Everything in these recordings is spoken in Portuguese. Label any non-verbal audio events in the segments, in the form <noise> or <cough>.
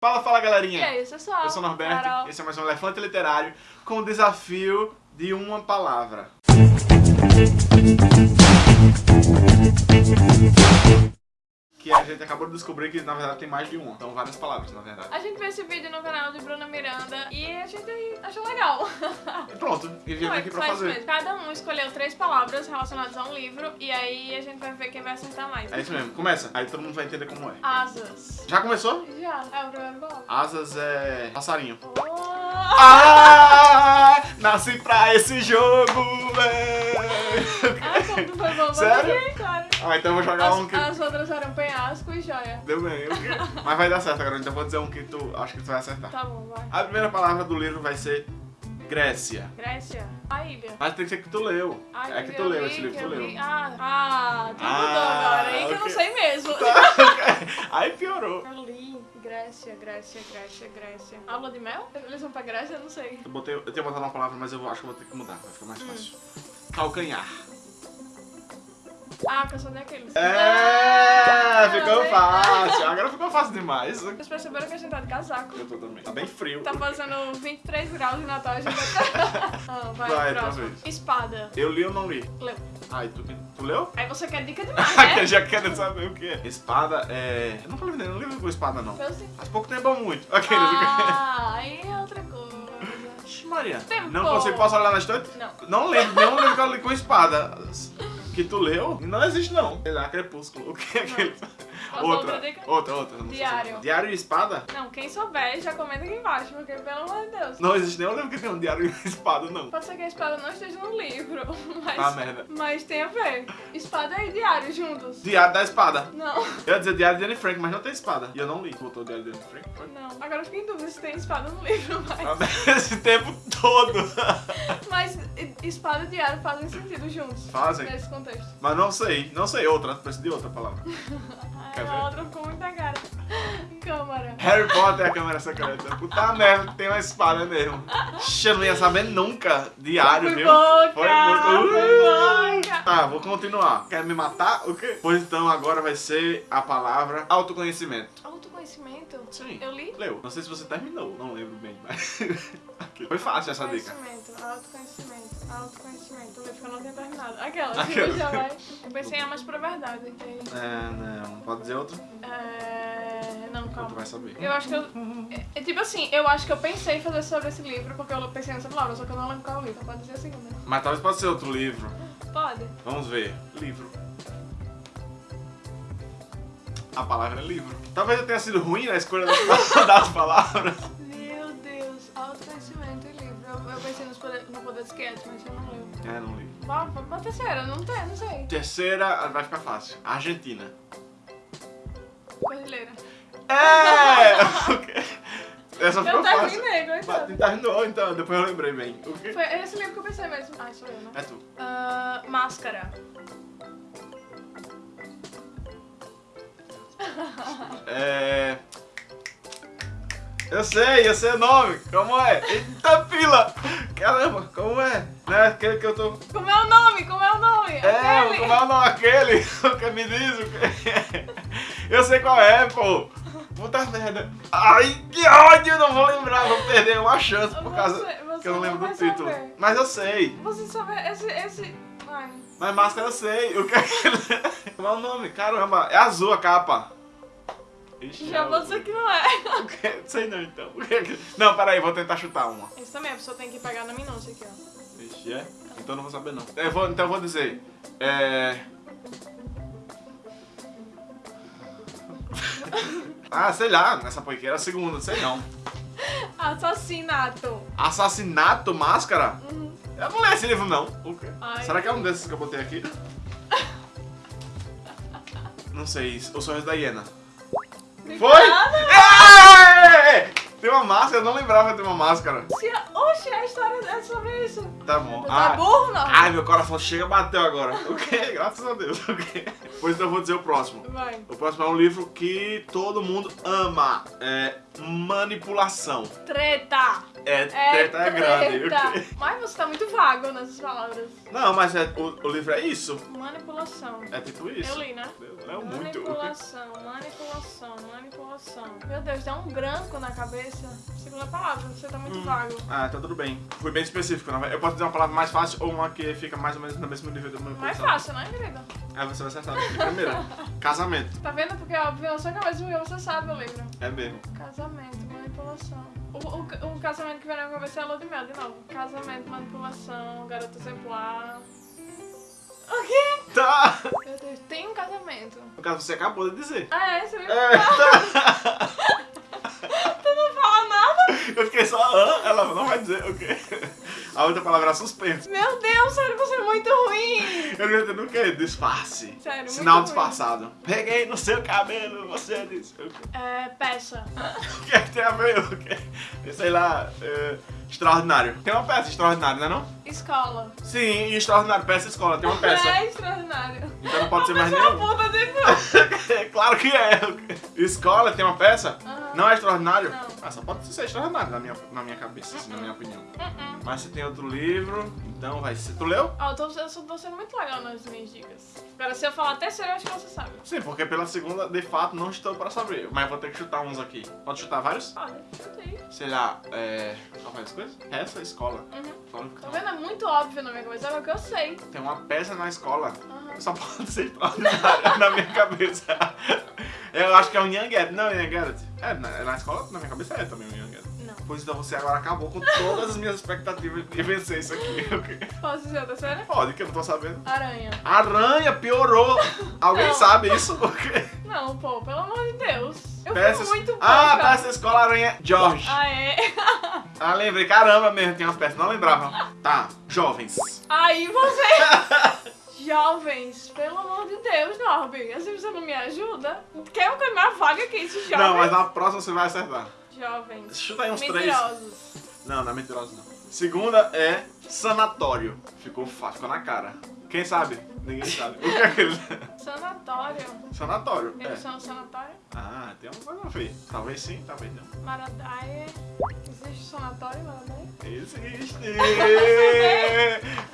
Fala, fala E galerinha! aí, pessoal? Eu sou o Norberto, Carol. esse é mais um Elefante Literário com o desafio de uma palavra. Que a gente acabou de descobrir que na verdade tem mais de uma, são várias palavras na verdade. A gente viu esse vídeo no canal de Bruna Miranda e a gente achou legal. E pronto, e viemos aqui pra fazer. mesmo. Cada um escolheu três palavras relacionadas a um livro e aí a gente vai ver quem vai acertar mais. É isso mesmo, começa, aí todo mundo vai entender como é. Asas. Já começou? Já, é o primeiro palavra. Asas é passarinho. Oh! Ah, nasci pra esse jogo, véi. Foi bom, Sério? Sim, claro. Ah, então eu vou jogar um que... As, as outras eram penhasco e joia. Deu bem, quê? Mas vai dar certo agora, então eu vou dizer um que tu acho que tu vai acertar. Tá bom, vai. A primeira palavra do livro vai ser Grécia. Grécia. A ilha. Mas tem que ser que tu leu. Ai, é que tu eu leu li, esse livro, tu eu leu. li. Ah, ah, tu Ah, mudou agora, aí que eu não sei mesmo. Aí piorou. <laughs> Eu li Grécia, Grécia, Grécia, Grécia. Aula de mel? Eles vão pra Grécia? Eu não sei. Eu, botei, eu tinha botado uma palavra, mas eu acho que eu vou ter que mudar, vai ficar Hum. mais fácil. Calcanhar. Ah, canção daqueles. É, ficou Ah, fácil. Agora ficou fácil demais. Vocês perceberam que a gente tá de casaco. Eu tô também. Tá bem frio. Tá fazendo 23 graus de Natal, a gente vai... <laughs> ah, vai, Vai, próximo. Espada. Eu li ou não li? Leu. Ai, tu, tu leu? Aí você quer dica <laughs> demais, Que né? já quero saber o que é. Espada é. Eu nunca li, não livro com espada, não. Eu sim. Faz pouco tempo é muito. Aqueles. Ah, aí é outra coisa. Maria. Tempo. Não consigo, posso olhar na estante? Não. Não lembro, nenhum livro que eu li com espada. Que tu leu? Não existe, não. Sei lá, Crepúsculo. O que é aquele? Outra, outra outra, não sei Diário. se- Diário e espada? Não, quem souber já comenta aqui embaixo, porque pelo amor de Deus. Não existe nenhum livro que tenha um diário e espada, não. Pode ser que a espada não esteja no livro, <laughs> mas, Ah, merda. mas tem a ver. Espada e diário juntos. Diário da espada. Não, Eu ia dizer Diário de Anne Frank, mas não tem espada. E eu não li. Botou Diário de Anne Frank? Foi? não. Agora eu fiquei em dúvida se tem espada no livro, <laughs> mas, Ah, <laughs> Esse tempo todo. mas espada e diário fazem sentido juntos. Fazem. Nesse contexto. Mas não sei. Não sei outra. Preciso de outra palavra. Quer Ai, ver? a outra ficou muito na cara. Harry Potter é a câmera secreta. Puta merda, tem uma espada mesmo. Eu não ia saber nunca. Diário, Foi viu? boca, Foi muito. foi boca. Tá, vou continuar. Quer me matar? O quê? Pois então agora vai ser a palavra autoconhecimento. Autoconhecimento? Sim. Eu li? Leu. Não sei se você terminou, não lembro bem, mas. <laughs> Foi fácil essa dica. Autoconhecimento, autoconhecimento, autoconhecimento. O livro que eu não tinha terminado. Aquela, Aquela. que <laughs> já vai. Eu pensei em mais pra verdade. aí. É, não. Pode dizer outro? É... Não, Tu vai saber. Eu acho que eu. É, é tipo assim, eu acho que eu pensei em fazer sobre esse livro porque eu pensei nessa palavra, só que eu não lembro qual é o livro. Então pode dizer a segunda. Mas talvez pode ser outro livro. Pode. Vamos ver. Livro. A palavra é livro. Talvez eu tenha sido ruim na escolha das, <laughs> das palavras. Meu Deus, autoconhecimento e livro. Eu, eu pensei nos poder, no poder de sketch, mas eu não lembro. É, não li. Vá, vá pra terceira, não tem, não sei. Terceira vai ficar fácil. Argentina. Brasileira. É! Essa Eu ficou fácil. terminei, Mas coitado. Terminou, então. Depois eu lembrei bem. O quê? Foi esse livro que eu pensei mesmo. Ai, sou eu, né? É tu. Ah, máscara. <laughs> É... Eu sei, eu sei o nome. Como é? Eita pila! Caramba, como é? Né? Aquele que eu tô... Como é o nome? Como é o nome? É, Aquele. como é o nome aquele? <laughs> O que me diz o que <laughs> Eu sei qual é, pô. Puta merda. Ai, que ódio, não vou lembrar. Vou perder uma chance por causa Você- que eu não lembro do título. saber. Mas eu sei. Você sabe, esse, esse... Ai, Mas máscara eu sei. O que é? Como <laughs> é o nome? Caramba, é azul a capa. Ixi, já é vou dizer que não é. Sei não, então. É Não, peraí, vou tentar chutar uma. Isso também, a pessoa tem que pegar na minúcia aqui, ó. Ixi, é? Então não vou saber não. Eu vou, então eu vou dizer. É. <laughs> ah, sei lá, nessa poiqueira a segunda, sei não. <laughs> Assassinato. Assassinato Máscara? Uhum. Eu não leio esse livro não. O quê? Ai. Será que é um desses que eu botei aqui? <laughs> não sei, o sorriso da hiena. Foi? Obrigada. É! Tem uma máscara, eu não lembrava de ter uma máscara. Se- Oxe, a história é sobre isso. Tá bom. Tá burro, não? Ai, meu coração chega bateu agora. <laughs> O quê? Graças a Deus. O quê? Pois então eu vou dizer o próximo. Vai. O próximo é um livro que todo mundo ama. É Manipulação. Treta. É, É treta é grande. Mas você tá muito vago nessas palavras. Não, mas é, o, o livro é isso. Manipulação. É tipo isso. Eu li, né? Leu muito. Manipulação, manipulação, manipulação. Meu Deus, dá um branco na cabeça. Segunda palavra, você tá muito Hum. vago. Ah, tá tudo bem. Fui bem específico. Eu posso dizer uma palavra mais fácil ou uma que fica mais ou menos no mesmo nível da Mais manipulação. fácil, né, querida? Aí você vai acertar. Primeira, <laughs> casamento. Tá vendo? Porque é óbvio na sua cabeça você sabe o livro. É mesmo. Casamento, manipulação. O, o, o casamento que vem na minha cabeça é a lua de mel, de novo. Casamento, manipulação, garota exemplar. O quê? Tá! Meu Deus, tem um casamento. No caso, você acabou de dizer. Ah, é? Você viu? É, tá. <laughs> Tu não <laughs> fala nada? Eu fiquei só, ah, ela não vai dizer o quê? A outra palavra é suspense. Meu Deus, sério, você é muito ruim. Eu não entendo o quê? Disfarce. Sério, muito Sinal ruim. disfarçado. Peguei no seu cabelo, você disse. É, peça. <laughs> O que é que tem a ver? O quê? Sei lá, é, extraordinário. Tem uma peça extraordinária, não é não? Escola. Sim, extraordinário, peça escola, tem uma <laughs> peça. É extraordinário. Então não pode <laughs> ser mais nenhum. puta tipo. claro que é. Escola tem uma peça? Aham. Não é extraordinário? Não. Ah, só pode ser extraordinário na minha, na minha cabeça, assim, na minha opinião. Mas você tem outro livro, então vai ser. Tu leu? Ó, eu tô, eu tô sendo muito legal nas minhas dicas. Agora, se eu falar terceiro, eu acho que você sabe. Sim, porque pela segunda, de fato, não estou para saber. Mas vou ter que chutar uns aqui. Pode chutar vários? Olha, chutei. Sei lá, é. Qual faz as coisas? Essa escola. Uhum. Tá vendo? É muito óbvio na minha cabeça, é o que eu sei. Tem uma peça na escola. Aham. Só pode ser extraordinária <laughs> na minha cabeça. Eu acho que é um Young Adult. Não, Young Adult. É, na, na escola, na minha cabeça é também um Young. Não. Pois então você agora acabou com todas as minhas expectativas de vencer isso aqui. <laughs> ok? Posso dizer a terceira? Pode, que eu não tô sabendo. Aranha. Aranha piorou. Alguém Não. sabe isso? <laughs> Porque Não, pô, pelo amor de Deus. Eu peças. fui muito Ah, pouca. peça escola Aranha George. Ah, é? <laughs> Ah, lembrei. Caramba mesmo, tem uma peça. Não lembrava. Tá, jovens. Aí você... Jovens, pelo amor de Deus, Norby. Assim você não me ajuda? Quer uma coisa mais vaga que isso, jovens? Não, mas na próxima você vai acertar. Jovens. Chuta aí uns três. Mentirosos. Não, não é mentiroso não. Segunda é sanatório. Ficou fácil, ficou na cara. Quem sabe? Ninguém sabe. O que é aquele? Sanatório. Sanatório. Eles É. são sanatório? Ah, tem uma coisa a ver. Talvez sim, talvez não. Maradaia. Existe sanatório em Maradaia? Existe! <laughs>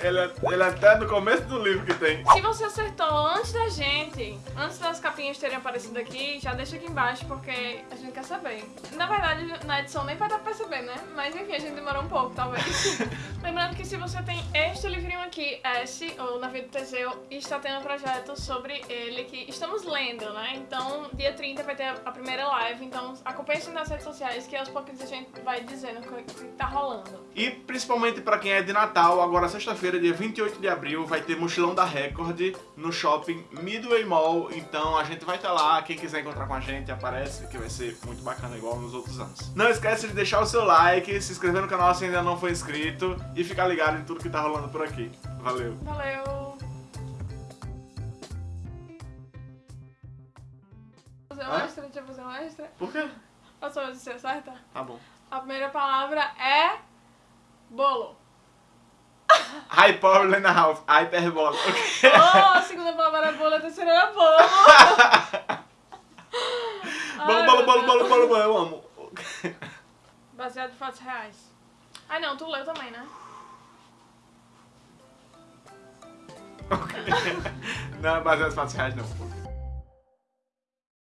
ele, é, ele é até no começo do livro que tem. Se você acertou antes da gente, antes das capinhas terem aparecido aqui, já deixa aqui embaixo porque a gente quer saber. Na verdade, na edição nem vai dar pra perceber, né? Mas enfim, a gente demorou um pouco, talvez. <laughs> Lembrando que se você tem este livrinho aqui, S, ou na vida do Teseu, está tendo um projeto sobre ele que estamos lendo, né? Então, dia 30 vai ter a primeira live, então acompanhe isso nas redes sociais que aos pouquinhos a gente vai dizendo o que, tá rolando. E principalmente pra quem é de Natal, agora sexta-feira, dia 28 de abril, vai ter Mochilão da Record no shopping Midway Mall. Então a gente vai estar lá, quem quiser encontrar com a gente, aparece, que vai ser muito bacana igual nos outros anos. Não esquece de deixar o seu like, se inscrever no canal se ainda não for inscrito e ficar ligado em tudo que tá rolando por aqui. Valeu! Valeu! Fazer um Hã? extra, deixa eu fazer um extra. Por quê? Posso se você acerta? Tá bom. A primeira palavra é bolo. High Power Lena House, Hyperbola. Ok. Oh, a segunda palavra era bolo, a terceira era bolo. <laughs> Bolo, Ai, bolo, bolo, bolo, bolo, bolo, eu amo. Baseado em fatos reais. Ai não, tu leu também, né? <laughs> Não, baseado em fatos reais não.